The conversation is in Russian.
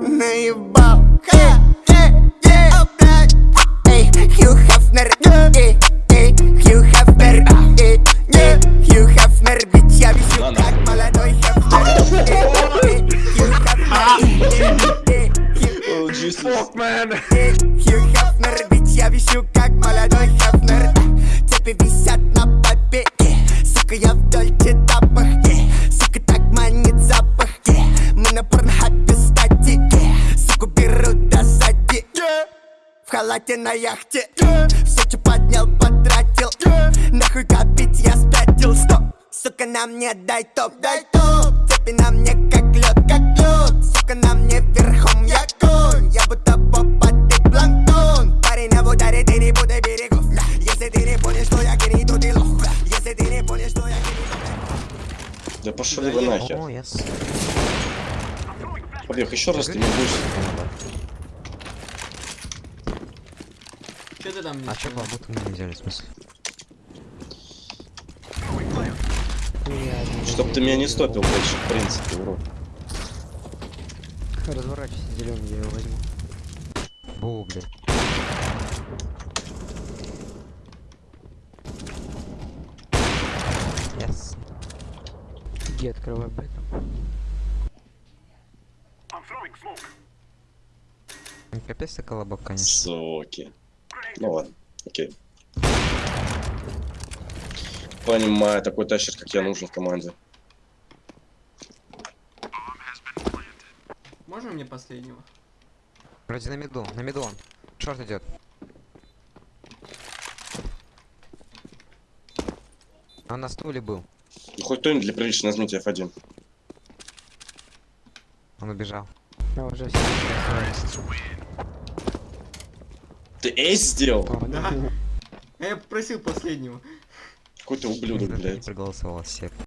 наебал Ха, э, э, блядь. Эй, Хью Хафнер, эй, эй, Хью Хафнер, эй, эй, Хью Хафнер, ведь я вижу, как молодой Хафнер Эй, Хью Хафнер, эй, Хью. Эй, Хью Хафнер, ведь я вижу, как молодой Хафнер Цепи висят на побеге Сука, я в дольче В халате на яхте. Yeah. Все, что поднял, потратил. Нахуй копить, я спятил. Стоп, сука, на мне дай топ, дай топ. Цепи на мне как лед, как лед. Сука, на мне верхом я конь. Я будто поп, а ты планктон. Парень на ударе, ты не буду берегов. Если ты не понял, что я гений, то ты лох. Если ты не понял, что я гений, Да пошли вы нахер. Побег, еще раз ты не будешь. Че ты там не А будто мы не взяли, в смысле? Чтоб ты меня не стопил больше, в принципе, урод. Разворачивайся, зеленый, я его возьму. Бу, блядь. Яс. Иди, открывай. Ну, Капец ты колобок, конечно. Соки. Ну ладно, окей. Понимаю, такой тащер, как я, нужен в команде. Можно мне последнего? Вроде на меду, на меду он. Шорт идет. Он на стуле был. Ну, хоть кто-нибудь для приличия нажмите F1. Он убежал. Я уже Ты эйс сделал? Да. Я попросил последнего. Какой ты ублюдок, блядь. проголосовал все.